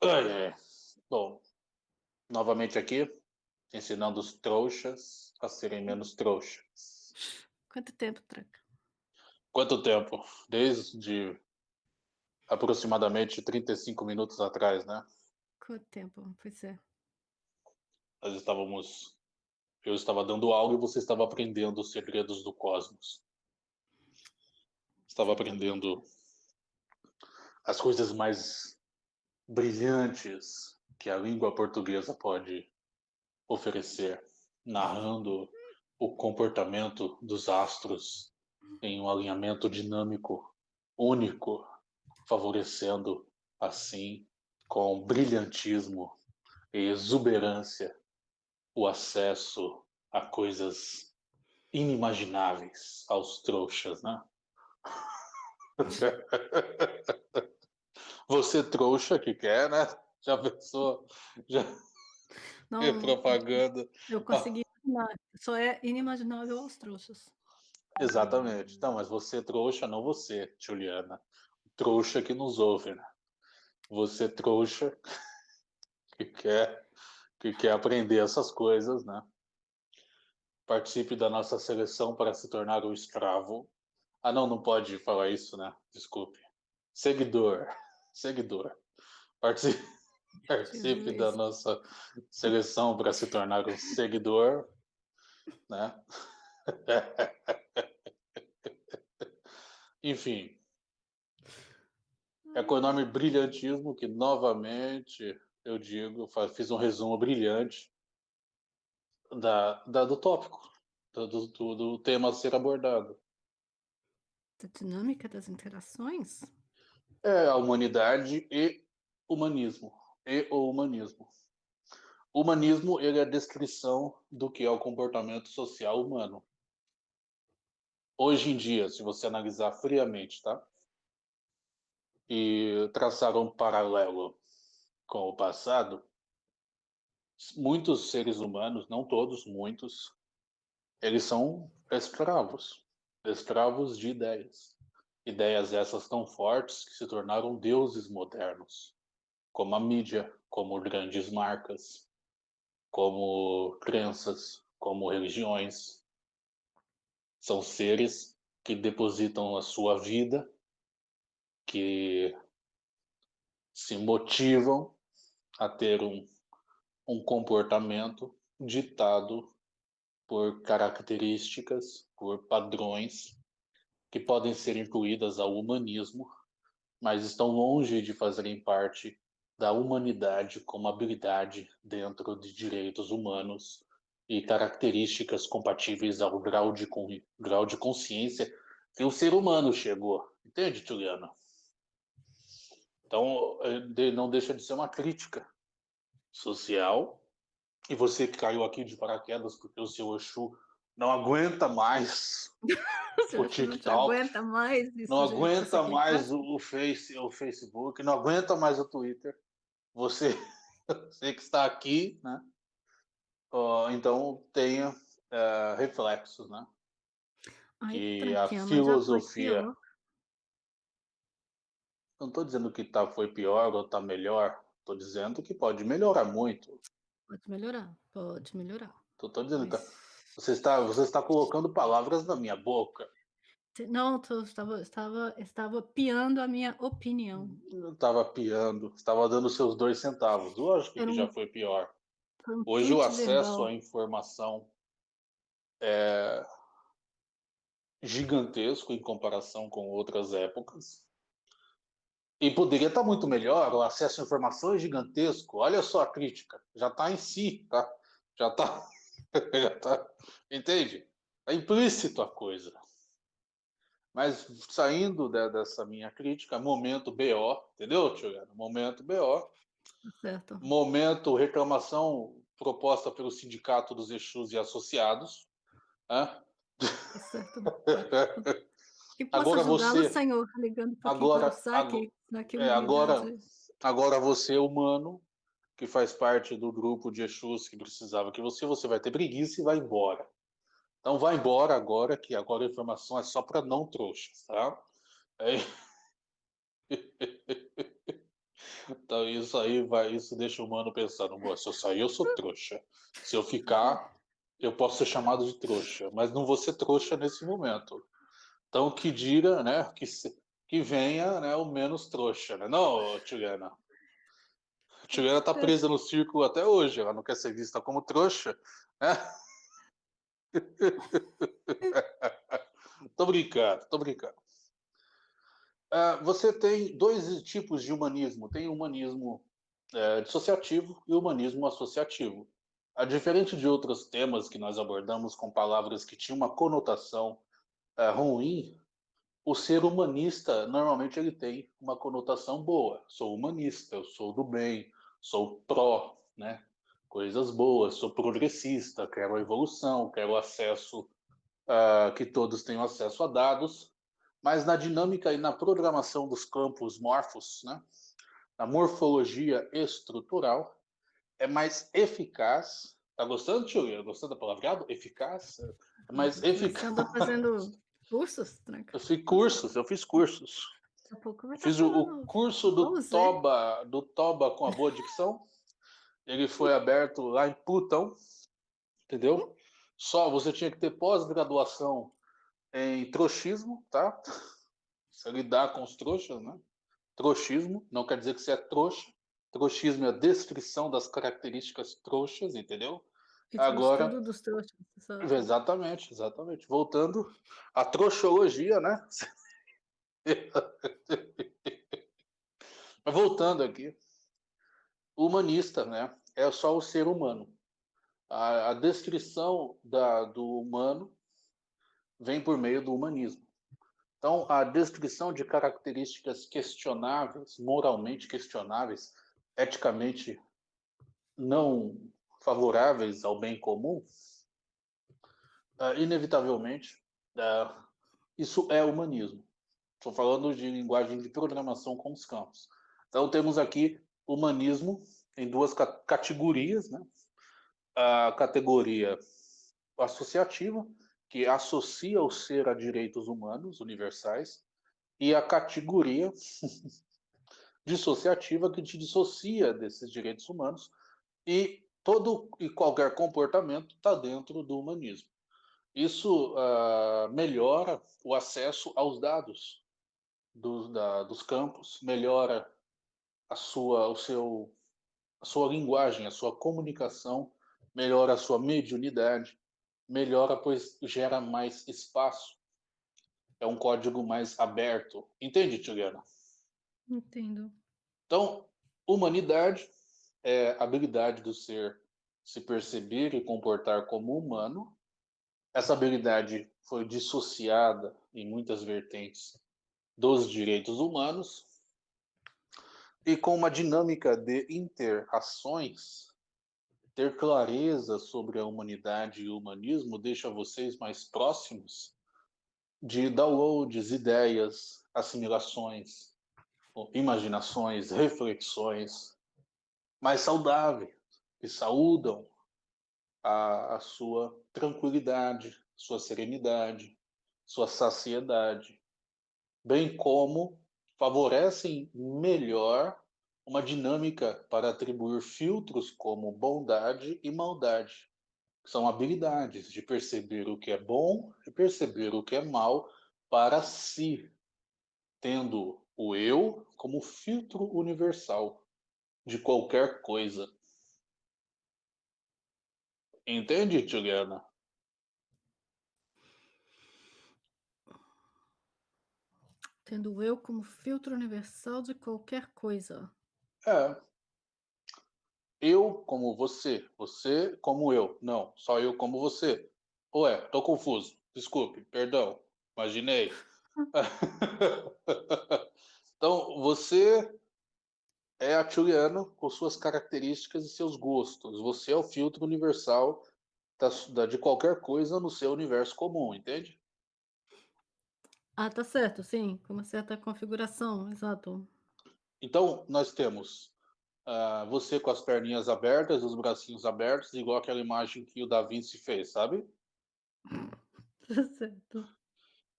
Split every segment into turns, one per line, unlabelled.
Ai. Bom, novamente aqui, ensinando os trouxas a serem menos trouxas.
Quanto tempo, Tranca?
Quanto tempo? Desde aproximadamente 35 minutos atrás, né?
Quanto tempo? Pois é.
Nós estávamos... Eu estava dando aula e você estava aprendendo os segredos do cosmos. Estava aprendendo as coisas mais brilhantes que a língua portuguesa pode oferecer, narrando o comportamento dos astros em um alinhamento dinâmico único, favorecendo assim com brilhantismo e exuberância o acesso a coisas inimagináveis aos trouxas, né? Você trouxa que quer, né? Já pensou? Já...
Não,
É propaganda.
Eu consegui imaginar. Só é inimaginável aos trouxas.
Exatamente. Não, mas você trouxa, não você, Juliana. Trouxa que nos ouve, né? Você trouxa que quer, que quer aprender essas coisas, né? Participe da nossa seleção para se tornar um escravo. Ah, não, não pode falar isso, né? Desculpe. Seguidor. Seguidor. Participe, participe da nossa seleção para se tornar um seguidor, né? Enfim. É com enorme brilhantismo que, novamente, eu digo, fiz um resumo brilhante da, da- do tópico, do- do- do tema a ser abordado.
Da dinâmica das interações?
É a humanidade e humanismo. E o humanismo. O humanismo ele é a descrição do que é o comportamento social humano. Hoje em dia, se você analisar friamente, tá? E traçar um paralelo com o passado, muitos seres humanos, não todos, muitos, eles são escravos. Escravos de ideias. Ideias essas tão fortes que se tornaram deuses modernos, como a mídia, como grandes marcas, como crenças, como religiões. São seres que depositam a sua vida, que se motivam a ter um, um comportamento ditado por características, por padrões que podem ser incluídas ao humanismo, mas estão longe de fazerem parte da humanidade como habilidade dentro de direitos humanos e características compatíveis ao grau de, grau de consciência que o ser humano chegou. Entende, Juliana? Então, eh, não deixa de ser uma crítica social. E você que caiu aqui de paraquedas porque o seu Exu não aguenta mais o
não
TikTok,
aguenta mais isso,
não aguenta mais o, o Face, o Facebook, não aguenta mais o Twitter. Você, você que está aqui, né? Ó, então tenha eh, reflexos, né?
Ai,
que a filosofia-
pior.
Não estou dizendo que tá, foi pior ou está melhor. Estou dizendo que pode melhorar muito.
Pode melhorar, pode melhorar.
Estou dizendo que tá-
Mas-
você está, você está colocando palavras na minha boca.
Não, tô, estava, estava, estava piando a minha opinião.
Eu estava piando, estava dando seus dois centavos. Lógico
Era
que
um-
já foi pior.
Um
Hoje o acesso à informação é gigantesco em comparação com outras épocas. E poderia estar muito melhor, o acesso à informação é gigantesco. Olha só a crítica, já está em si, tá? Já está, já tá, entende? É implícito a coisa. Mas saindo de- dessa minha crítica, momento BO, entendeu, Juliana? Momento BO,
Certo.
momento reclamação proposta pelo Sindicato dos Exus e Associados. né?
Tá certo. Que possa
Agora você-
Senhor, ligando
agora-
para saque naquilo
é, agora- Agora você, humano, que faz parte do grupo de Exus que precisava que você, você vai ter preguiça e vai embora. Então vai embora agora, que agora a informação é só para não trouxas, tá? É- Então isso aí vai, isso deixa o humano pensando, "Bom, se eu sair eu sou trouxa. Se eu ficar, eu posso ser chamado de trouxa, mas não vou ser trouxa nesse momento. Então que diga, né, que, se- que venha né, o menos trouxa, né? Não, Juliana. Juliana tá presa no círculo até hoje, ela não quer ser vista como trouxa, né? tô brincando, tô brincando. Ah, você tem dois tipos de humanismo. Tem humanismo eh, dissociativo e humanismo associativo. A diferente de outros temas que nós abordamos com palavras que tinham uma conotação eh, ruim, o ser humanista normalmente ele tem uma conotação boa. Sou humanista, eu sou do bem, sou pró, né? Coisas boas, sou progressista, quero a evolução, quero acesso, ah, que todos tenham acesso a dados, mas na dinâmica e na programação dos campos morfos, né? Na morfologia estrutural, é mais eficaz. Tá gostando, tio? Gostando da palavreado? Eficaz? É mais
Você
eficaz.
anda fazendo cursos, Tranca?
Eu fiz cursos, eu fiz cursos. Fiz o, o curso do
Vamos ver.
Toba, do Toba com a boa dicção. Ele foi aberto lá em Plutão, entendeu? Só você tinha que ter pós-graduação em trouxismo, tá? Você lidar com os trouxas, né? Trouxismo não quer dizer que você é trouxa. Trouxismo é a descrição das características trouxas, entendeu?
O
Agora-
dos trouxas.
Exatamente, exatamente. Voltando à trouxologia, né? Voltando aqui, humanista, né? É só o ser humano. A, a descrição da, do humano vem por meio do humanismo. Então, a descrição de características questionáveis, moralmente questionáveis, eticamente não favoráveis ao bem comum, ah, inevitavelmente, ah, isso é humanismo. Estou falando de linguagem de programação com os campos. Então, temos aqui humanismo em duas ca- categorias, né? A categoria associativa, que associa o ser a direitos humanos universais, e a categoria dissociativa, que te dissocia desses direitos humanos, e todo e qualquer comportamento está dentro do humanismo. Isso ah, melhora o acesso aos dados dos, da- dos campos, melhora a sua, o seu, a sua linguagem, a sua comunicação, melhora a sua mediunidade, melhora pois gera mais espaço. É um código mais aberto. Entende, Juliana?
Entendo.
Então, humanidade é a habilidade do ser se perceber e comportar como humano. Essa habilidade foi dissociada em muitas vertentes dos direitos humanos e com uma dinâmica de interações, ter clareza sobre a humanidade e o humanismo deixa vocês mais próximos de downloads, ideias, assimilações, imaginações, reflexões mais saudáveis, que saúdam a, a sua tranquilidade, sua serenidade, sua saciedade, bem como favorecem melhor uma dinâmica para atribuir filtros como bondade e maldade, que são habilidades de perceber o que é bom e perceber o que é mal para si, tendo o eu como filtro universal de qualquer coisa. Entende, Juliana?
Tendo eu como filtro universal de qualquer coisa.
É. Eu como você, você como eu. Não, só eu como você. Ué, tô confuso. Desculpe, perdão. Imaginei. então, você é a Juliana com suas características e seus gostos. Você é o filtro universal da, da- de qualquer coisa no seu universo comum, entende?
Ah, tá certo, sim. Com uma certa configuração, exato.
Então, nós temos ah, você com as perninhas abertas, os bracinhos abertos, igual aquela imagem que o Da Vinci fez, sabe?
Tá certo.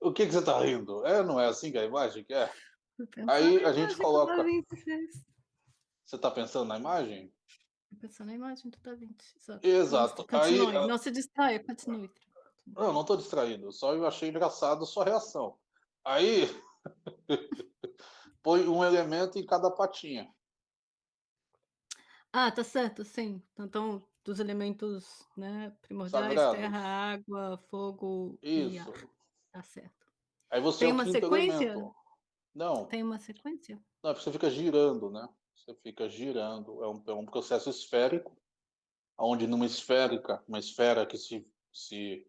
O que, que você tá rindo? É, não é assim que a imagem que é? Aí a gente coloca-
Da Vinci fez.
Você está pensando na imagem?
Pensando na imagem totalmente. Exato.
Exato.
Continue.
Aí,
Não se distraia, continue.
Não, não estou distraído. Só eu achei engraçado a sua reação. Aí, põe um elemento em cada patinha.
Ah, tá certo, sim. Então, dos elementos, né, primordiais,
Sagrados.
terra, água, fogo e
Isso.
ar. Tá certo.
Aí você
Tem
é
uma sequência?
elemento. Não,
Tem uma sequência?
não, você fica girando, né? Você fica girando. É um, é um processo esférico, onde numa esférica, uma esfera que se, se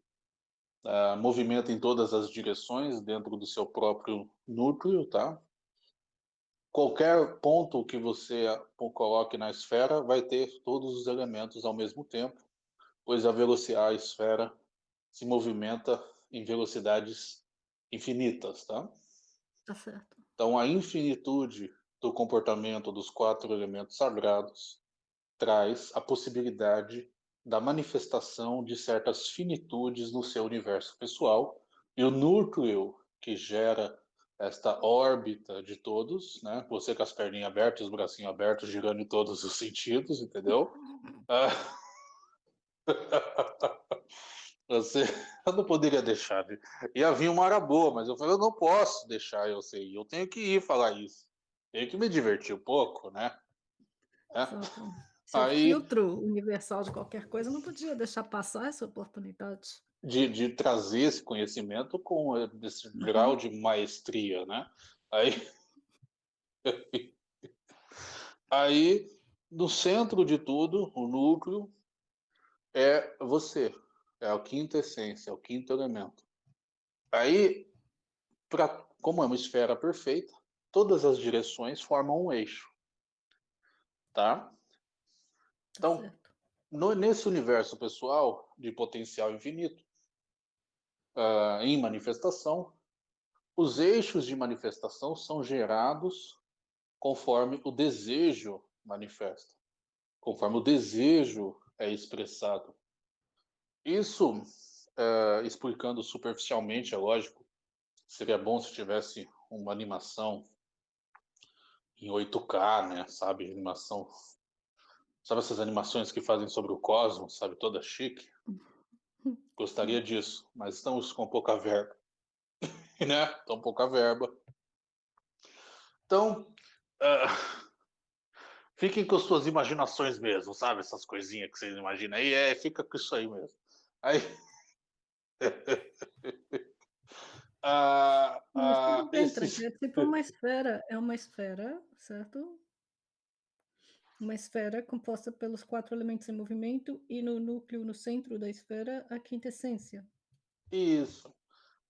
ah, movimenta em todas as direções dentro do seu próprio núcleo, tá? Qualquer ponto que você coloque na esfera vai ter todos os elementos ao mesmo tempo, pois a velocidade, a esfera se movimenta em velocidades infinitas, tá?
Tá certo.
Então, a infinitude do comportamento dos quatro elementos sagrados traz a possibilidade da manifestação de certas finitudes no seu universo pessoal e o núcleo que gera esta órbita de todos, né? Você com as perninhas abertas, os bracinhos abertos, girando em todos os sentidos, entendeu? Ah. Você, eu não poderia deixar. de- Ia vir uma hora boa, mas eu falei, eu não posso deixar eu ser. Eu tenho que ir falar isso. Tenho que me divertir um pouco, né? É.
Seu
Aí-
filtro universal de qualquer coisa não podia deixar passar essa oportunidade.
De, de trazer esse conhecimento com eh, esse grau de maestria, né? Aí, aí, no centro de tudo, o núcleo é você, é a quinta essência, é o quinto elemento. Aí, pra, como é uma esfera perfeita, todas as direções formam um eixo, tá? Então, no- nesse universo pessoal de potencial infinito, ah, em manifestação, os eixos de manifestação são gerados conforme o desejo manifesta, conforme o desejo é expressado. Isso, eh, explicando superficialmente, é lógico, seria bom se tivesse uma animação em 8K, né? Sabe, animação Sabe essas animações que fazem sobre o cosmos, sabe, toda chique? Gostaria disso, mas estamos com pouca verba. né? Tão pouca verba. Então, ah, fiquem com suas imaginações mesmo, sabe? Essas coisinhas que vocês imaginam aí, é, fica com isso aí mesmo. Aí... ah,
Mas
ah,
tudo bem,
esses-
Tranquilo, é tipo uma esfera, é uma esfera, certo? Uma esfera composta pelos quatro elementos em movimento e no núcleo, no centro da esfera, a quinta essência.
Isso.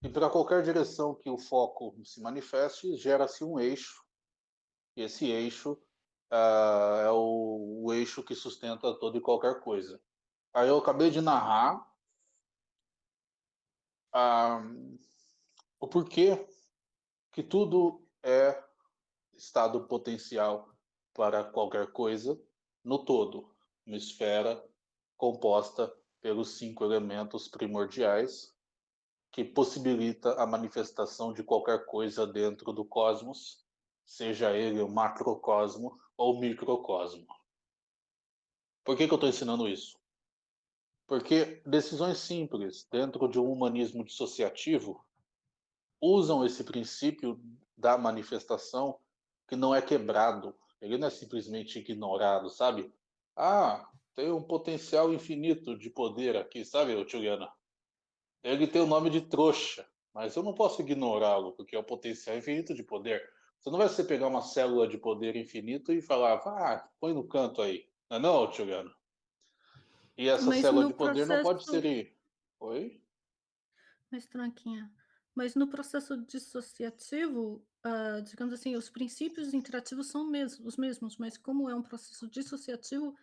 E para qualquer direção que o foco se manifeste, gera-se um eixo. E esse eixo ah, é o, o eixo que sustenta toda e qualquer coisa. Aí eu acabei de narrar ah, o porquê que tudo é estado potencial para qualquer coisa no todo, uma esfera composta pelos cinco elementos primordiais que possibilita a manifestação de qualquer coisa dentro do cosmos, seja ele o macrocosmo ou o microcosmo. Por que, que eu estou ensinando isso? Porque decisões simples dentro de um humanismo dissociativo usam esse princípio da manifestação que não é quebrado, ele não é simplesmente ignorado, sabe? Ah, tem um potencial infinito de poder aqui, sabe, Juliana? Ele tem o nome de trouxa, mas eu não posso ignorá-lo, porque é o potencial infinito de poder. Você não vai você pegar uma célula de poder infinito e falar, ah, põe no canto aí. Não é não, Juliana? E essa
Mas
célula de poder não pode
processo-
ser... Oi?
Mas, Tranquinha, mas no processo dissociativo, ah, digamos assim, os princípios interativos são os mesmos, mas como é um processo dissociativo,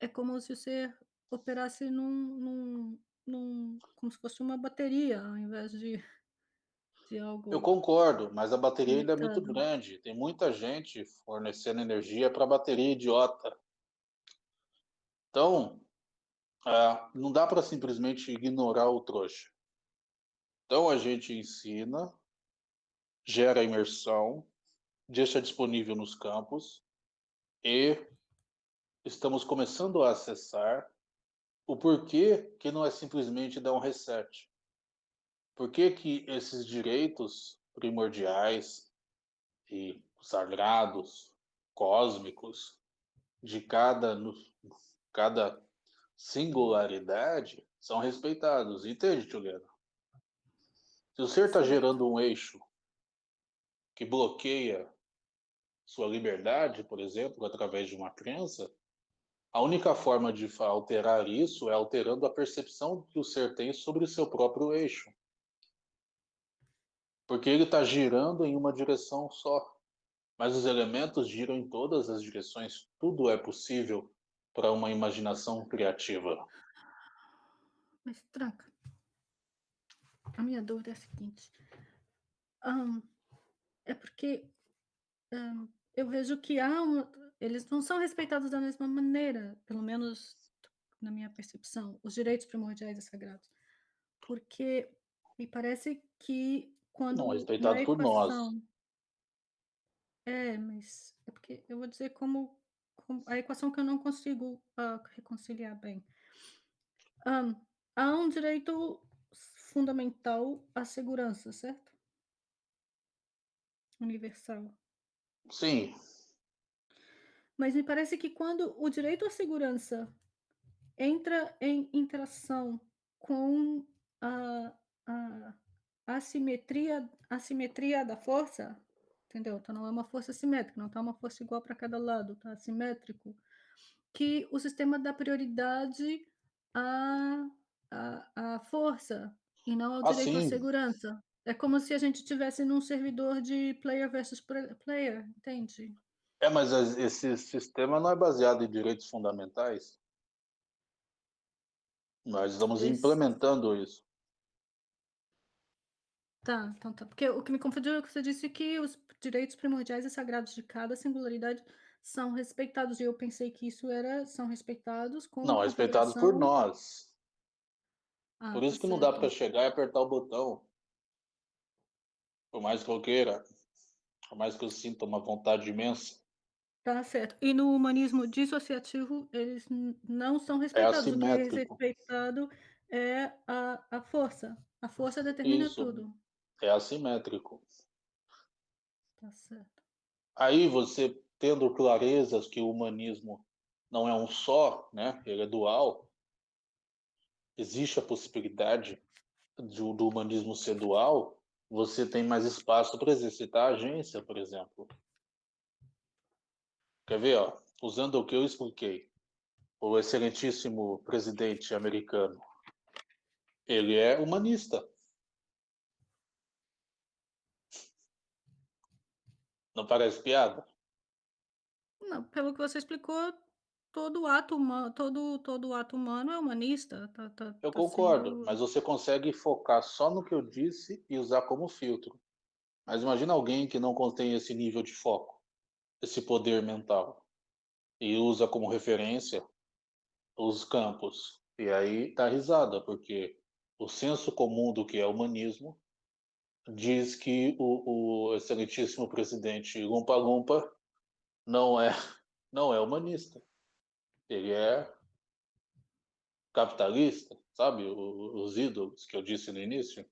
é como se você operasse num, num, num- como se fosse uma bateria, ao invés de, de algo.
Eu concordo, mas a bateria ainda é muito grande. Tem muita gente fornecendo energia para bateria idiota. Então, ah, não dá para simplesmente ignorar o trouxa. Então a gente ensina, gera imersão, deixa disponível nos campos, e estamos começando a acessar o porquê que não é simplesmente dar um reset. Por que que esses direitos primordiais e sagrados, cósmicos, de cada, cada singularidade são respeitados. Entende, Juliana? Se o ser está gerando um eixo que bloqueia sua liberdade, por exemplo, através de uma crença, a única forma de alterar isso é alterando a percepção que o ser tem sobre o seu próprio eixo. Porque ele está girando em uma direção só. Mas os elementos giram em todas as direções. Tudo é possível para uma imaginação criativa.
Mas, tranca. A minha dúvida é a seguinte. Um, é porque um, eu vejo que há eles não são respeitados da mesma maneira, pelo menos na minha percepção, os direitos primordiais e sagrados. Porque me parece que quando
não, respeitado equação, por nós.
É, mas é porque eu vou dizer como, como a equação que eu não consigo uh, reconciliar bem. Um, há um direito fundamental à segurança, certo? Universal.
Sim.
Mas me parece que quando o direito à segurança entra em interação com a, a assimetria, assimetria da força, entendeu? Então não é uma força simétrica, não está uma força igual para cada lado, está assimétrico, que o sistema dá prioridade à, à, à força e não ao direito à segurança. É como se a gente tivesse num servidor de player versus player, entende?
É, mas esse sistema não é baseado em direitos fundamentais. Nós estamos esse... implementando isso.
Tá, então tá. Porque o que me confundiu é que você disse que os direitos primordiais e sagrados de cada singularidade são respeitados. E eu pensei que isso era são respeitados com
Não, respeitados por nós. Ah, por isso tá que não dá para chegar e apertar o botão. Por mais que eu queira, por mais que eu sinta uma vontade imensa.
Tá certo. E no humanismo dissociativo, eles não são é respeitados. É o que é respeitado é a, a força. A força determina Isso. tudo.
É assimétrico.
Tá certo.
Aí você tendo clarezas que o humanismo não é um só, né? Ele é dual. Existe a possibilidade do, do humanismo ser dual. Você tem mais espaço para exercitar a agência, por exemplo. Quer ver, ó? Usando o que eu expliquei, o excelentíssimo presidente americano, ele é humanista. Não parece piada?
Não, pelo que você explicou, todo ato humano, todo, todo ato humano é humanista. Tá, tá,
eu
tá
concordo, sendo... mas você consegue focar só no que eu disse e usar como filtro. Mas imagina alguém que não contém esse nível de foco, esse poder mental, e usa como referência os campos. E aí tá risada, porque o senso comum do que é humanismo diz que o, o excelentíssimo presidente Lumpa Lumpa não é, não é humanista. Ele é capitalista, sabe? Os ídolos que eu disse no início.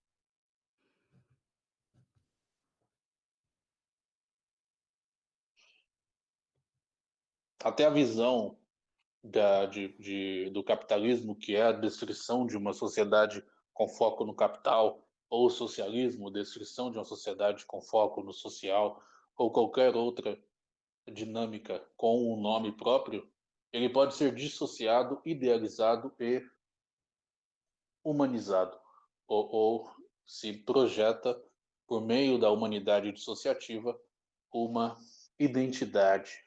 Até a visão da, de, de, do capitalismo, que é a descrição de uma sociedade com foco no capital, ou socialismo, descrição de uma sociedade com foco no social, ou qualquer outra dinâmica com um nome próprio, ele pode ser dissociado, idealizado e humanizado, ou, ou se projeta por meio da humanidade dissociativa uma identidade,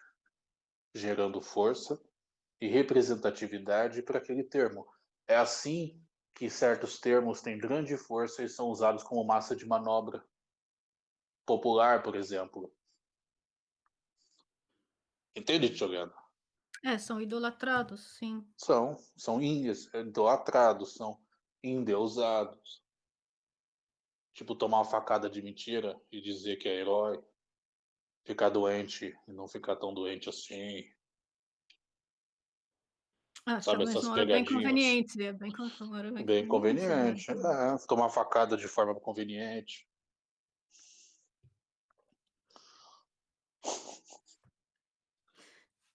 gerando força e representatividade para aquele termo. É assim que certos termos têm grande força e são usados como massa de manobra popular, por exemplo. Entende, Juliana?
É, são idolatrados, sim.
São, são idolatrados, são endeusados. Tipo, tomar uma facada de mentira e dizer que é herói. ficar doente e não ficar tão doente assim.
Acho
Sabe essas
não era bem
pegadinhas?
conveniente, é bem bem
Bem
conveniente,
conveniente,
né.
é, tomar facada de forma conveniente.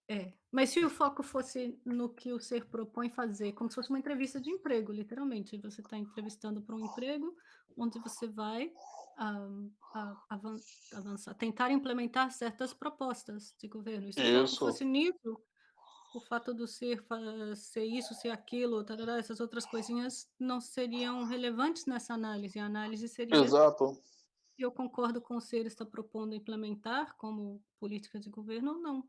É, mas se o foco fosse no que o ser propõe fazer, como se fosse uma entrevista de emprego, literalmente, você tá entrevistando para um emprego, onde você vai, ah, a avan avançar tentar implementar certas propostas de governo, e se o foco
Isso.
fosse nisso, o fato do ser ser isso, ser aquilo, tarará, essas outras coisinhas não seriam relevantes nessa análise, a análise seria
Exato.
eu concordo com o ser está propondo implementar como política de governo ou não.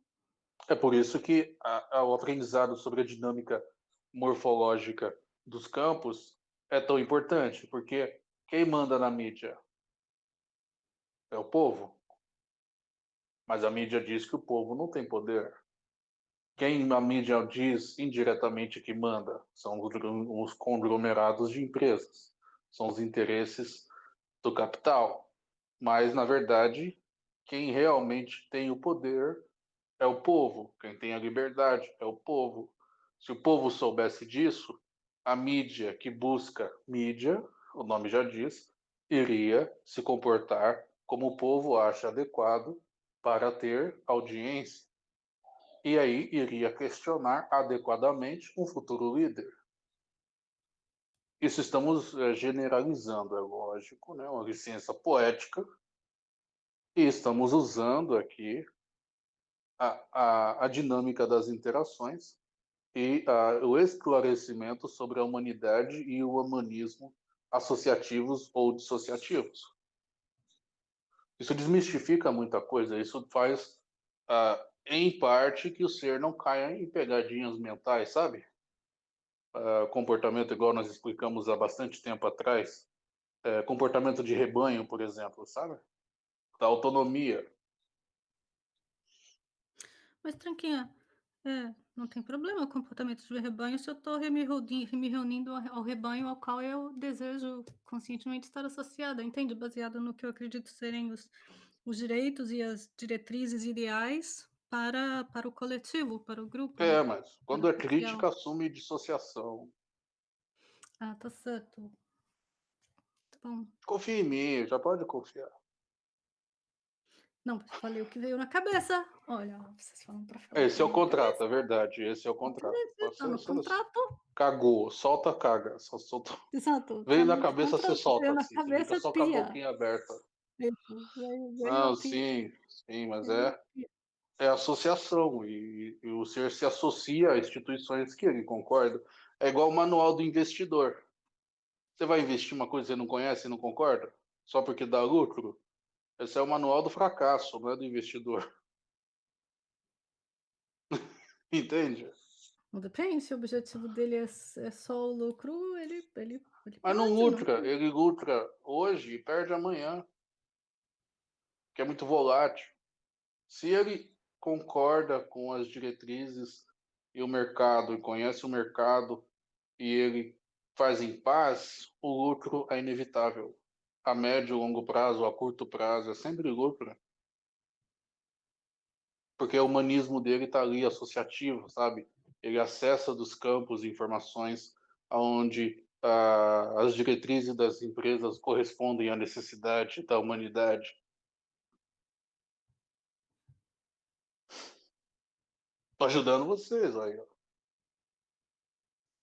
É por isso que a a o aprendizado sobre a dinâmica morfológica dos campos é tão importante, porque quem manda na mídia? É o povo. Mas a mídia diz que o povo não tem poder. Quem a mídia diz indiretamente que manda são os conglomerados de empresas, são os interesses do capital, mas na verdade, quem realmente tem o poder é o povo, quem tem a liberdade é o povo. Se o povo soubesse disso, a mídia que busca mídia, o nome já diz, iria se comportar como o povo acha adequado para ter audiência. E aí iria questionar adequadamente um futuro líder. Isso estamos, eh, generalizando, é lógico, né, uma licença poética. E estamos usando aqui a a a dinâmica das interações e a o esclarecimento sobre a humanidade e o humanismo associativos ou dissociativos. Isso desmistifica muita coisa, isso faz, ah, em parte, que o ser não caia em pegadinhas mentais, sabe? Ah, comportamento igual nós explicamos há bastante tempo atrás, eh, comportamento de rebanho, por exemplo, sabe? Da autonomia.
Mas tranquinha, é, não tem problema o comportamento de rebanho se eu re me me reunindo ao rebanho ao qual eu desejo conscientemente estar associada, entende? Baseado no que eu acredito serem os os direitos e as diretrizes ideais para para o coletivo, para o grupo,
É, mas
para
quando é
social.
crítica, assume dissociação.
Ah, tá certo. Tá bom.
Confia em mim, já pode confiar.
Não, falei o que veio na cabeça. Olha, vocês falam pra falar
Esse é o
na
contrato,
cabeça.
é verdade, esse é o contrato.
Tá
Você
no
você
contrato.
cagou, solta, caga, só soltou.
Exato, tá
Veio na
no
cabeça, você
contrato,
solta,
veio na
assim, você fica
cabeça,
só com a
pia.
boquinha aberta.
Isso, veio veio
Não,
pia.
sim, sim, mas é
pia.
é associação e e o ser se associa a instituições que ele concorda. É igual o manual do investidor. Você vai investir uma coisa que você não conhece e não concorda? Só porque dá lucro? Esse é o manual do fracasso, não é do investidor. Entende?
Depende, se o objetivo dele é é só o lucro, ele ele ele
Mas não lucra, ele lucra hoje e perde amanhã. Que é muito volátil. Se ele concorda com as diretrizes e o mercado, e conhece o mercado, e ele faz em paz, o lucro é inevitável. A médio, longo prazo, a curto prazo, é sempre lucro. Porque o humanismo dele tá ali associativo, sabe? Ele acessa dos campos informações aonde, ah, as diretrizes das empresas correspondem à necessidade da humanidade. Tô ajudando vocês aí.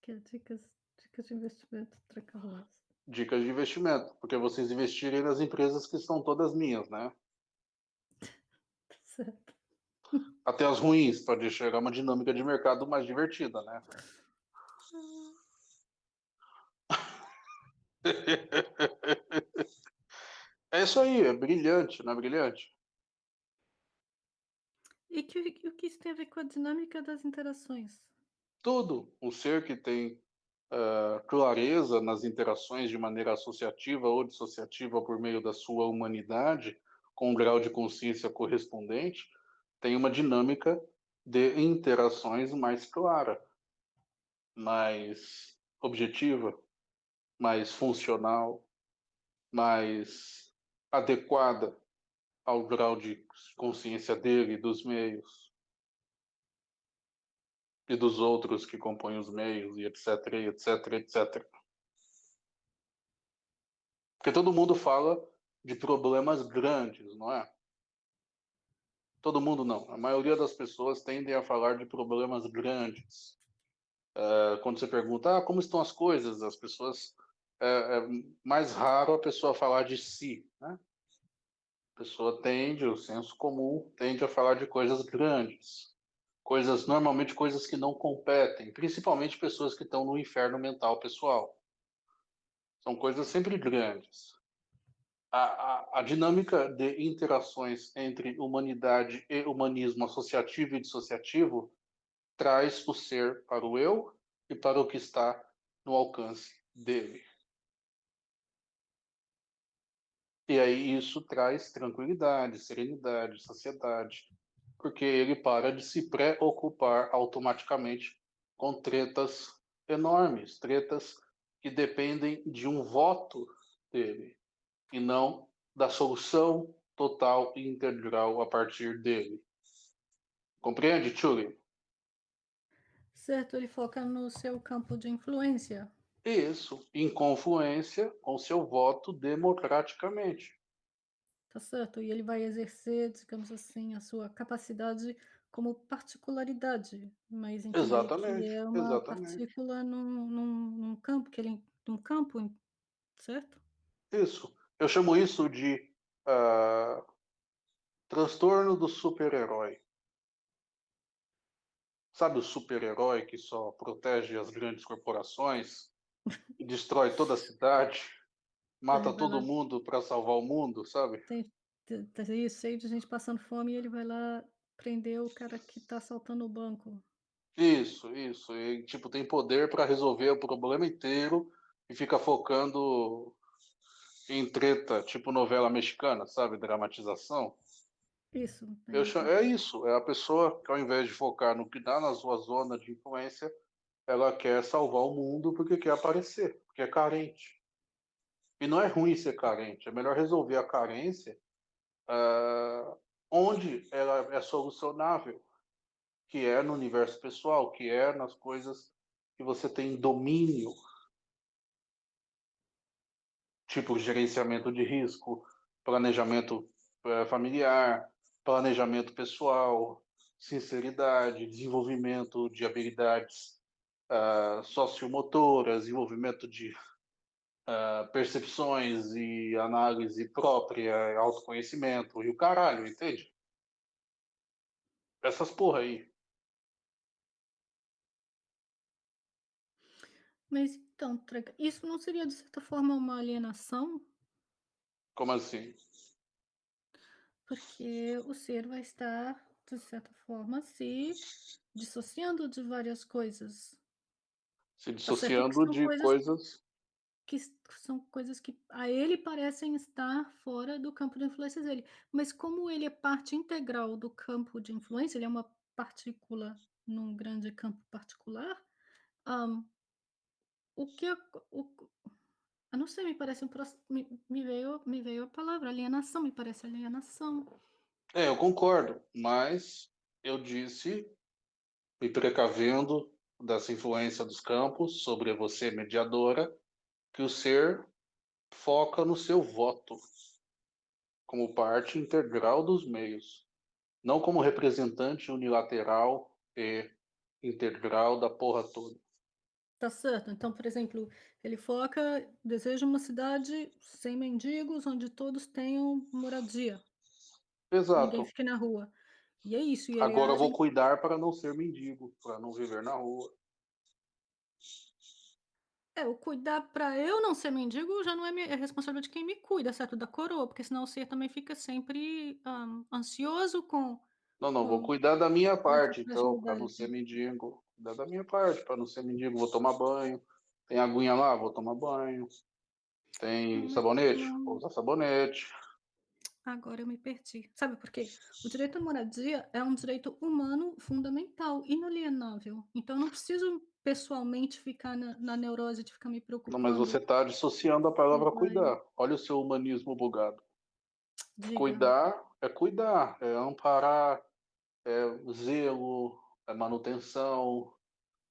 Que dicas dicas de investimento Trancalhadas.
Dicas de investimento, porque vocês investirem nas empresas que são todas minhas, né?
Certo.
Até as ruins, pra deixar uma dinâmica de mercado mais divertida, né? É isso aí, é brilhante, não é brilhante?
E que o que isso tem a ver com a dinâmica das interações?
Tudo. Um ser que tem, clareza nas interações de maneira associativa ou dissociativa por meio da sua humanidade, com um grau de consciência correspondente, tem uma dinâmica de interações mais clara. Mais objetiva, mais funcional, mais adequada ao grau de consciência dele, dos meios e dos outros que compõem os meios, e etc, etc, etc. Porque todo mundo fala de problemas grandes, não é? Todo mundo não. A maioria das pessoas tendem a falar de problemas grandes. É, quando você pergunta, ah, como estão as coisas, as pessoas é, é mais raro a pessoa falar de si, né? A pessoa tende, o senso comum tende a falar de coisas grandes, coisas normalmente coisas que não competem, principalmente pessoas que estão no inferno mental pessoal. São coisas sempre grandes. A, a, a, dinâmica de interações entre humanidade e humanismo associativo e dissociativo traz o ser para o eu e para o que está no alcance dele. E aí isso traz tranquilidade, serenidade, saciedade, porque ele para de se preocupar automaticamente com tretas enormes, tretas que dependem de um voto dele e não da solução total e integral a partir dele. Compreende, Chuli?
Certo, ele foca no seu campo de influência.
Isso, em confluência com seu voto democraticamente.
Tá certo, e ele vai exercer, digamos assim, a sua capacidade como particularidade, mas
Exatamente,
que é uma
exatamente.
partícula num, num, num campo, que ele, num campo, certo?
Isso. Eu chamo isso de uh, transtorno do super-herói. Sabe o super-herói que só protege as grandes corporações? e destrói toda a cidade, mata todo mundo para salvar o mundo, sabe?
Tem, tem isso, cheio de gente passando fome e ele vai lá prender o cara que tá assaltando o banco.
Isso, isso. E, tipo, tem poder para resolver o problema inteiro e fica focando em treta, tipo novela mexicana, sabe? Dramatização.
Isso.
É, Eu chamo, é isso. É a pessoa que, ao invés de focar no que dá na sua zona de influência, ela quer salvar o mundo porque quer aparecer, porque é carente. E não é ruim ser carente, é melhor resolver a carência uh, onde ela é solucionável, que é no universo pessoal, que é nas coisas que você tem domínio, tipo gerenciamento de risco, planejamento uh, familiar, planejamento pessoal, sinceridade, desenvolvimento de habilidades uh, sociomotoras, desenvolvimento de uh, percepções e análise própria, autoconhecimento e o caralho, entende? Essas porra aí.
Mas então, isso não seria de certa forma uma alienação?
Como assim?
Porque o ser vai estar, de certa forma, se dissociando de várias coisas.
Se dissociando de coisas, coisas
que são coisas que a ele parecem estar fora do campo de influência dele. Mas como ele é parte integral do campo de influência, ele é uma partícula num grande campo particular, um, o que o, eu não sei, me parece um me, me veio me veio a palavra alienação, me parece alienação.
É, eu concordo, mas eu disse, me precavendo dessa influência dos campos sobre você mediadora, que o ser foca no seu voto como parte integral dos meios, não como representante unilateral e integral da porra toda.
Tá certo. Então, por exemplo, ele foca, deseja uma cidade sem mendigos, onde todos tenham moradia.
Exato.
Ninguém fique na rua. E é isso. E
Agora eu vou cuidar para não ser mendigo, para não viver na rua.
É, o cuidar para eu não ser mendigo já não é, é responsabilidade de quem me cuida, certo? Da coroa, porque senão o ser também fica sempre um, ansioso com.
Não, não,
com,
vou cuidar da minha parte, então, para não ser mendigo. Cuidar da minha parte, para não ser mendigo, vou tomar banho. Tem aguinha lá, vou tomar banho. Tem hum, sabonete, vou usar sabonete.
Agora eu me perdi. Sabe por quê? O direito à moradia é um direito humano fundamental, inalienável. Então eu não preciso pessoalmente ficar na, na neurose de ficar me preocupando.
Não, mas você está dissociando a palavra cuidar. Olha o seu humanismo bugado. Diga. Cuidar é cuidar, é amparar, é zelo, é manutenção.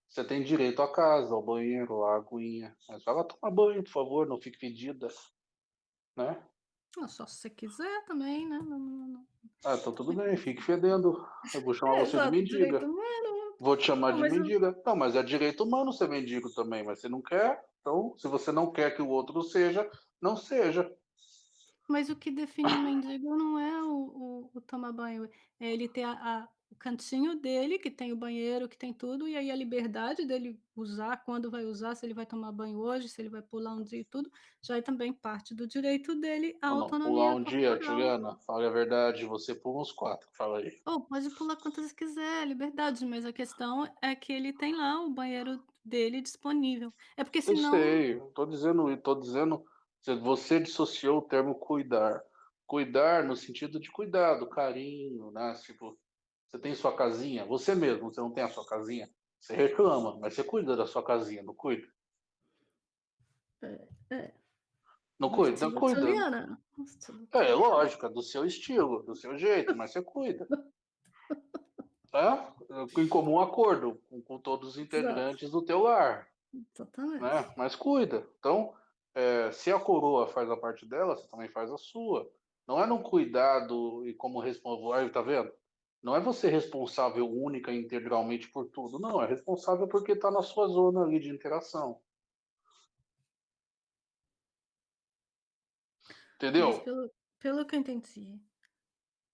Você tem direito à casa, ao banheiro, à aguinha. Mas vai lá tomar banho, por favor, não fique fedida, né?
Ah, só se você quiser também, né? Não, não, não.
Ah, então tudo bem, fique fedendo. Eu vou chamar
É,
você de
exato, direito
mendiga.
humano.
Vou te chamar
Não,
de
mas eu-
mendiga. Não, mas é direito humano ser mendigo também, mas você não quer. Então, se você não quer que o outro seja, não seja.
Mas o que define um mendigo não é o, o, o tomar banho, é ele ter a, a- o cantinho dele, que tem o banheiro, que tem tudo, e aí a liberdade dele usar, quando vai usar, se ele vai tomar banho hoje, se ele vai pular um dia e tudo, já é também parte do direito dele à
não, pular
autonomia
um dia. Juliana, fala a verdade, você pula uns quatro, fala aí.
Ou pode pular quantas quiser, liberdade, mas a questão é que ele tem lá o banheiro dele disponível. É porque
Eu
senão
sei, eu tô dizendo, tô dizendo, você- você dissociou o termo cuidar. Cuidar no sentido de cuidado, carinho, né? Tipo, você tem sua casinha, você mesmo, você não tem a sua casinha, você reclama, mas você cuida da sua casinha, não cuida?
é,
Não
no
cuida? Cuida.
Juliana. no estilo
É, lógico, é do seu estilo, do seu jeito, mas você cuida. Tá? Em comum acordo com, com todos os integrantes do teu lar,
Exatamente.
né? Mas cuida. Então, é, se a coroa faz a parte dela, você também faz a sua. Não é no cuidado e como responsável, tá vendo? Não é você responsável única e integralmente por tudo, não. É responsável porque está na sua zona ali de interação. Entendeu?
pelo, pelo que eu entendi,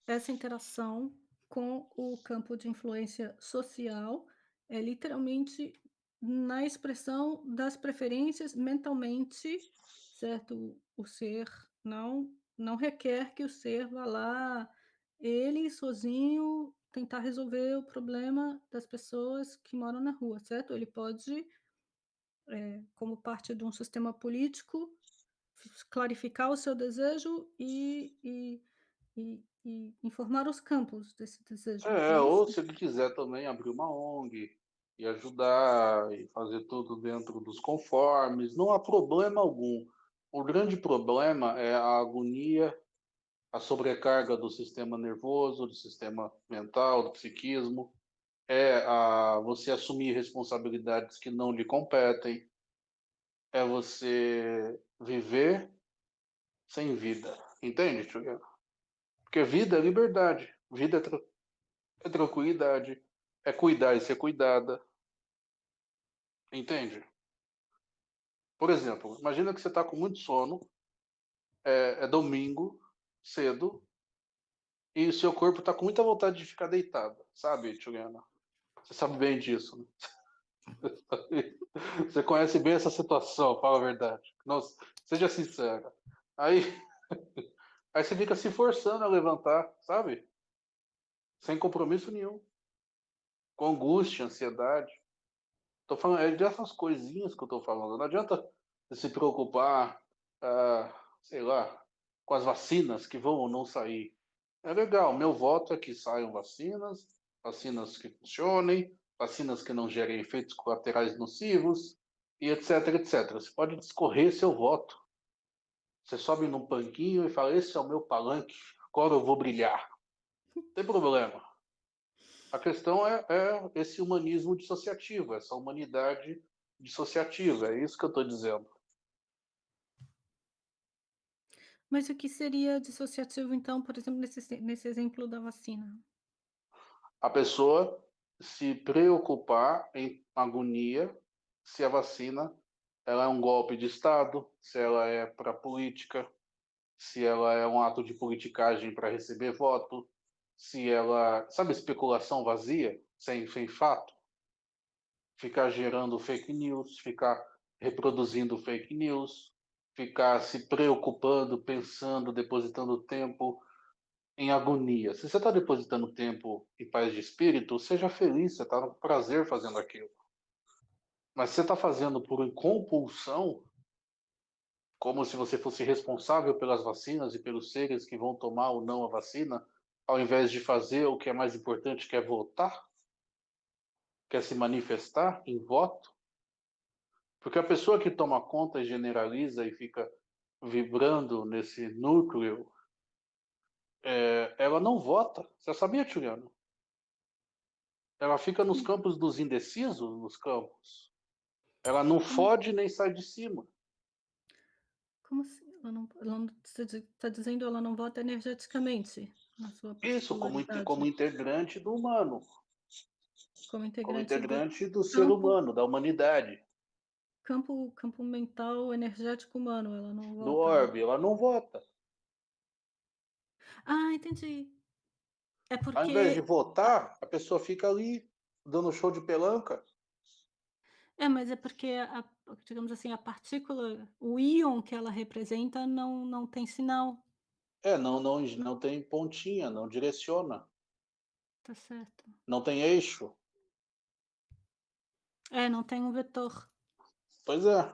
essa interação com o campo de influência social é literalmente na expressão das preferências mentalmente, certo? O ser não não requer que o ser vá lá, ele sozinho, tentar resolver o problema das pessoas que moram na rua, certo? Ele pode, eh, como parte de um sistema político, clarificar o seu desejo e, e, e, e informar os campos desse desejo, é
É, ou se ele quiser também abrir uma ONG e ajudar e fazer tudo dentro dos conformes, não há problema algum. O grande problema é a agonia, a sobrecarga do sistema nervoso, do sistema mental, do psiquismo, é a, você assumir responsabilidades que não lhe competem, é você viver sem vida. Entende, Juliana? Porque vida é liberdade, vida é, tra é tranquilidade, é cuidar e ser cuidada. Entende? Por exemplo, imagina que você está com muito sono, é, é domingo, cedo, e o seu corpo está com muita vontade de ficar deitado, sabe, Juliana? Você sabe bem disso, né? Você conhece bem essa situação, fala a verdade. Nossa, seja sincera. Aí, aí você fica se forçando a levantar, sabe? Sem compromisso nenhum. Com angústia, ansiedade. Tô falando, é dessas coisinhas que eu tô falando. Não adianta se preocupar, ah, sei lá, com as vacinas que vão ou não sair. É legal, meu voto é que saiam vacinas, vacinas que funcionem, vacinas que não gerem efeitos colaterais nocivos, e etc, etc. Você pode discorrer seu voto. Você sobe num banquinho e fala, esse é o meu palanque, agora eu vou brilhar. Não tem problema. A questão é, é esse humanismo dissociativo, essa humanidade dissociativa, é isso que eu estou dizendo.
Mas o que seria dissociativo, então, por exemplo, nesse, nesse exemplo da vacina?
A pessoa se preocupar em agonia se a vacina ela é um golpe de Estado, se ela é para política, se ela é um ato de politicagem para receber voto, se ela. Sabe, especulação vazia, sem, sem fato? Ficar gerando fake news, ficar reproduzindo fake news, ficar se preocupando, pensando, depositando tempo em agonia. Se você está depositando tempo em paz de espírito, seja feliz, você está no prazer fazendo aquilo. Mas você está fazendo por compulsão, como se você fosse responsável pelas vacinas e pelos seres que vão tomar ou não a vacina, ao invés de fazer o que é mais importante, que é votar, quer se manifestar em voto. Porque a pessoa que toma conta generaliza e fica vibrando nesse núcleo É, ela não vota. Você sabia, Juliano? Ela fica nos campos dos indecisos, nos campos. Ela não fode nem sai de cima.
Como assim? Ela não, ela não, você está dizendo ela não vota energeticamente na sua
Isso, como, como integrante do humano.
Como
Como
integrante,
integrante do,
do
ser humano, da humanidade.
Campo, campo mental energético humano. Ela não vota.
orbe. Ela não vota.
Ah, entendi. É
Ao invés de
porque.
votar, a pessoa fica ali, dando show de pelanca.
É, mas é porque, a, digamos assim, a partícula, o íon que ela representa não, não tem sinal.
É, não, não, não tem pontinha, não direciona.
Tá certo.
Não tem eixo.
É, não tem um vetor.
Pois é.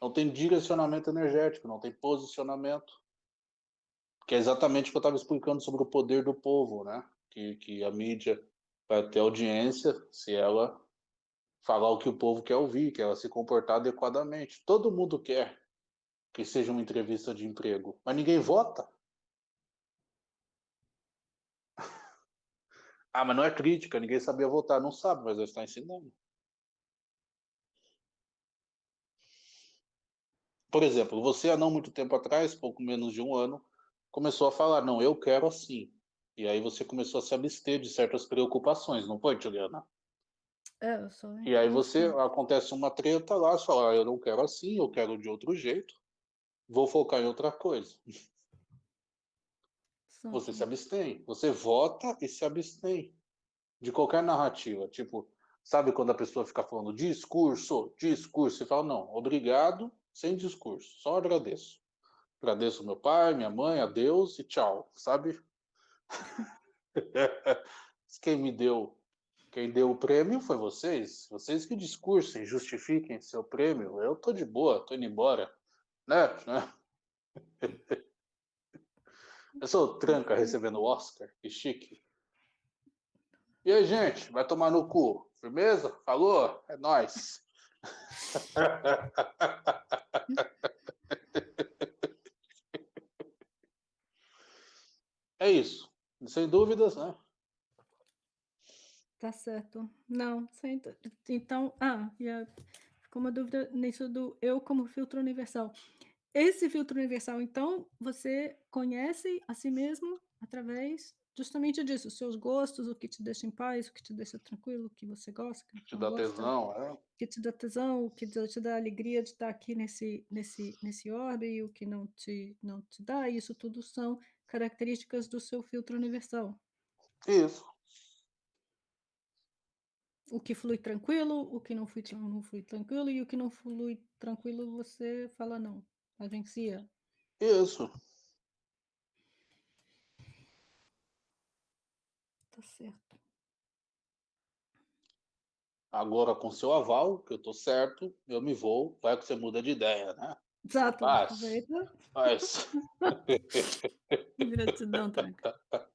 Não tem direcionamento energético, não tem posicionamento. Que é exatamente o que eu estava explicando sobre o poder do povo, né? Que, que a mídia vai ter audiência se ela falar o que o povo quer ouvir, que ela se comportar adequadamente. Todo mundo quer que seja uma entrevista de emprego, mas ninguém vota. Ah, mas não é crítica, ninguém sabia votar. Não sabe, mas eu estou ensinando. Por exemplo, você há não muito tempo atrás, pouco menos de um ano, começou a falar, não, eu quero assim. E aí você começou a se abster de certas preocupações, não foi, Juliana?
É, eu sou.
E aí você, acontece uma treta lá, você fala, ah, eu não quero assim, eu quero de outro jeito, vou focar em outra coisa. Você se abstém, você vota e se abstém de qualquer narrativa. Tipo, sabe quando a pessoa fica falando discurso, discurso, você fala, não, obrigado, sem discurso, só agradeço. Agradeço meu pai, minha mãe, a Deus e tchau, sabe? quem me deu, quem deu o prêmio foi vocês, vocês que discursem, justifiquem seu prêmio. Eu tô de boa, tô indo embora, né? Eu sou tranca recebendo o Oscar, que chique. E aí, gente, vai tomar no cu, firmeza? Falou? É nóis. É isso. Sem dúvidas, né?
Tá certo. Não, sem... então, ah, a... ficou uma dúvida nisso do eu como filtro universal. Esse filtro universal, então, você conhece a si mesmo através justamente disso, os seus gostos, o que te deixa em paz, o que te deixa tranquilo, o que você gosta, que
te dá
gosta,
tesão, é?
o que te dá tesão, o que te dá alegria de estar aqui nesse nesse nesse orbe e o que não te não te dá, isso tudo são características do seu filtro universal.
Isso.
O que flui tranquilo, o que não flui, não flui tranquilo e o que não flui tranquilo você fala não, agencia.
Isso.
Certo.
Agora, com seu aval, que eu tô certo, eu me vou, vai que você muda de ideia, né?
Exato. Aproveita.
Paz.
Gratidão, Tranca.